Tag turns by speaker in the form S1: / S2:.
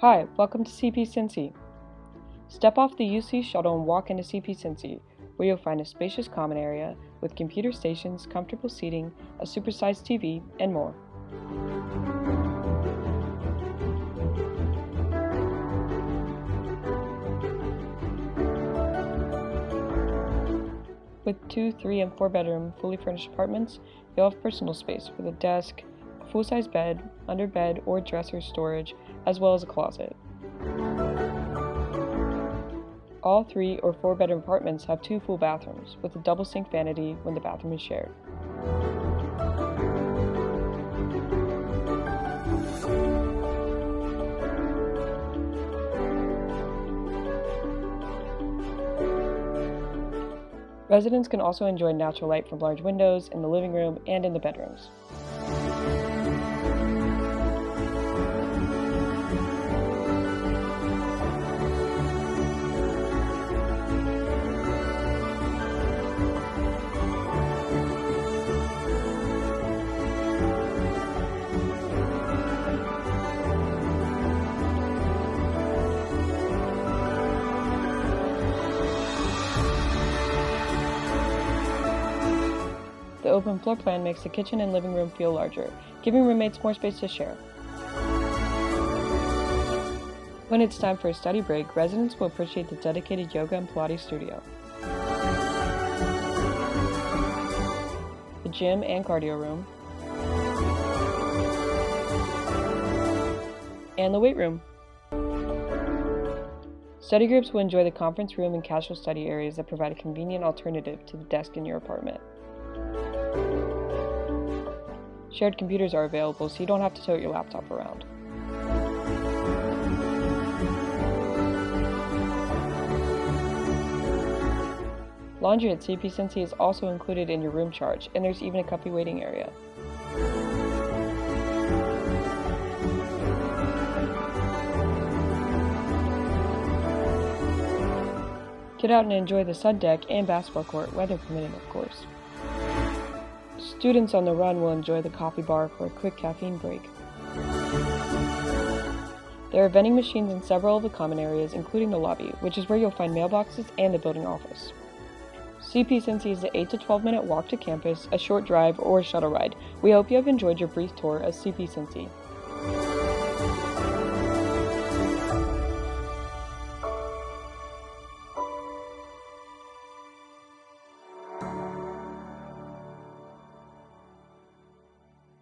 S1: Hi, welcome to CP Cincy. Step off the UC shuttle and walk into CP Cincy, where you'll find a spacious common area with computer stations, comfortable seating, a supersized TV, and more. With two, three, and four bedroom, fully furnished apartments, you'll have personal space with a desk, full size bed, under bed or dresser storage, as well as a closet. All three or four bedroom apartments have two full bathrooms, with a double sink vanity when the bathroom is shared. Residents can also enjoy natural light from large windows in the living room and in the bedrooms. The open floor plan makes the kitchen and living room feel larger, giving roommates more space to share. When it's time for a study break, residents will appreciate the dedicated yoga and Pilates studio. The gym and cardio room. And the weight room. Study groups will enjoy the conference room and casual study areas that provide a convenient alternative to the desk in your apartment. Shared computers are available so you don't have to tote your laptop around. Laundry at CP Cincy is also included in your room charge, and there's even a comfy waiting area. Get out and enjoy the sun deck and basketball court, weather permitting, of course. Students on the run will enjoy the coffee bar for a quick caffeine break. There are vending machines in several of the common areas, including the lobby, which is where you'll find mailboxes and the building office. CP Cincy is an 8 to 12 minute walk to campus, a short drive, or a shuttle ride. We hope you have enjoyed your brief tour of CP Cincy.